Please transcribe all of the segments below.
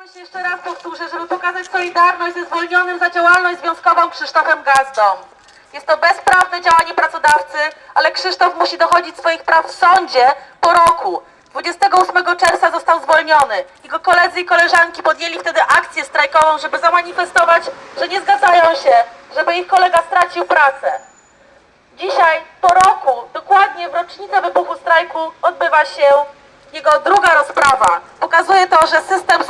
Się jeszcze raz, powtórzę, żeby pokazać solidarność ze zwolnionym za działalność związkową Krzysztofem Gazdą. Jest to bezprawne działanie pracodawcy, ale Krzysztof musi dochodzić swoich praw w sądzie po roku. 28 czerwca został zwolniony. Jego koledzy i koleżanki podjęli wtedy akcję strajkową, żeby zamanifestować, że nie zgadzają się, żeby ich kolega stracił pracę. Dzisiaj, po roku, dokładnie w rocznicę wybuchu strajku, odbywa się jego druga rozprawa. Pokazuje to, że system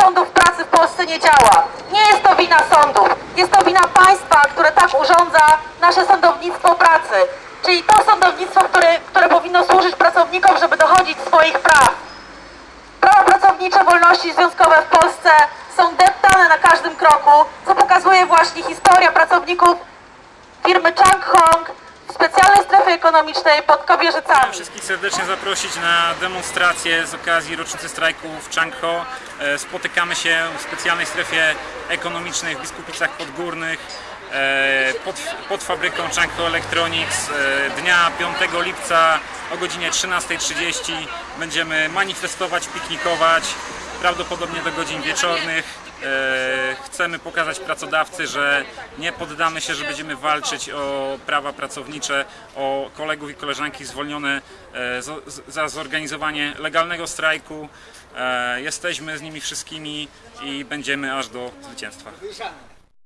Polsce nie jest to wina sądów, jest to wina państwa, które tak urządza nasze sądownictwo pracy. Czyli to sądownictwo, które, które powinno służyć pracownikom, żeby dochodzić swoich praw. Prawa pracownicze, wolności związkowe w Polsce są deptane na każdym kroku, co pokazuje właśnie historia pracowników firmy Chang Hong ekonomicznej pod Kobierzycami. Chciałem wszystkich serdecznie zaprosić na demonstrację z okazji rocznicy strajku w Changho. E, Spotykamy się w specjalnej strefie ekonomicznej w Biskupicach Podgórnych e, pod, pod fabryką Changho Electronics. E, Dnia 5 lipca o godzinie 13.30 będziemy manifestować, piknikować, prawdopodobnie do godzin wieczornych. E, Chcemy pokazać pracodawcy, że nie poddamy się, że będziemy walczyć o prawa pracownicze, o kolegów i koleżanki zwolnione e, za zorganizowanie legalnego strajku. E, Jesteśmy z nimi wszystkimi i będziemy aż do zwycięstwa.